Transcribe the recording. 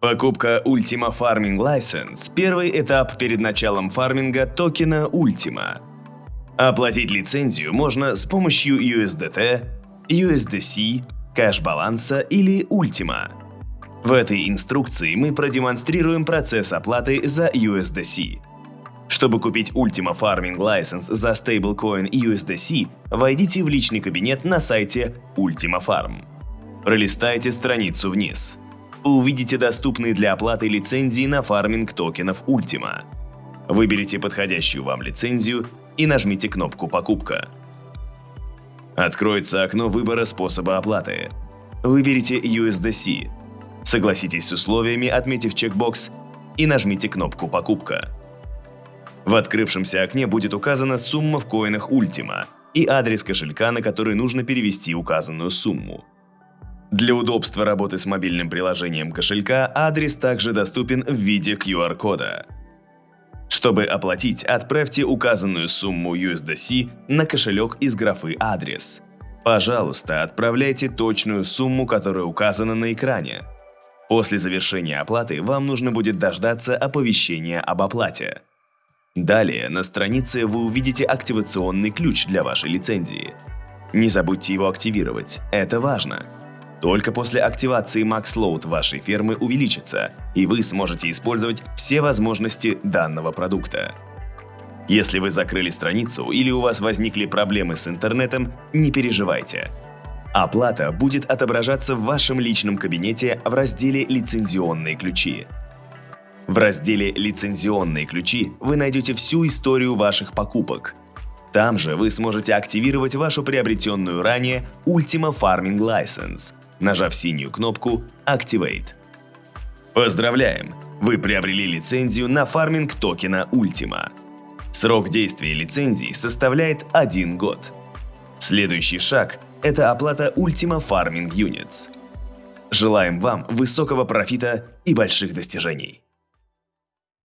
Покупка Ultima Farming License – первый этап перед началом фарминга токена Ultima. Оплатить лицензию можно с помощью USDT, USDC, кэш-баланса или Ultima. В этой инструкции мы продемонстрируем процесс оплаты за USDC. Чтобы купить Ultima Farming License за стейблкоин USDC, войдите в личный кабинет на сайте Ultima Farm. Пролистайте страницу вниз. Увидите доступные для оплаты лицензии на фарминг токенов Ultima. Выберите подходящую вам лицензию и нажмите кнопку «Покупка». Откроется окно выбора способа оплаты. Выберите USDC. Согласитесь с условиями, отметив чекбокс, и нажмите кнопку «Покупка». В открывшемся окне будет указана сумма в коинах Ultima и адрес кошелька, на который нужно перевести указанную сумму. Для удобства работы с мобильным приложением кошелька адрес также доступен в виде QR-кода. Чтобы оплатить, отправьте указанную сумму USDC на кошелек из графы «Адрес». Пожалуйста, отправляйте точную сумму, которая указана на экране. После завершения оплаты вам нужно будет дождаться оповещения об оплате. Далее на странице вы увидите активационный ключ для вашей лицензии. Не забудьте его активировать, это важно. Только после активации MaxLoad вашей фермы увеличится, и вы сможете использовать все возможности данного продукта. Если вы закрыли страницу или у вас возникли проблемы с интернетом, не переживайте. Оплата будет отображаться в вашем личном кабинете в разделе «Лицензионные ключи». В разделе «Лицензионные ключи» вы найдете всю историю ваших покупок. Там же вы сможете активировать вашу приобретенную ранее Ultima Farming License, нажав синюю кнопку Activate. Поздравляем! Вы приобрели лицензию на фарминг токена Ultima. Срок действия лицензии составляет один год. Следующий шаг – это оплата Ultima Farming Units. Желаем вам высокого профита и больших достижений!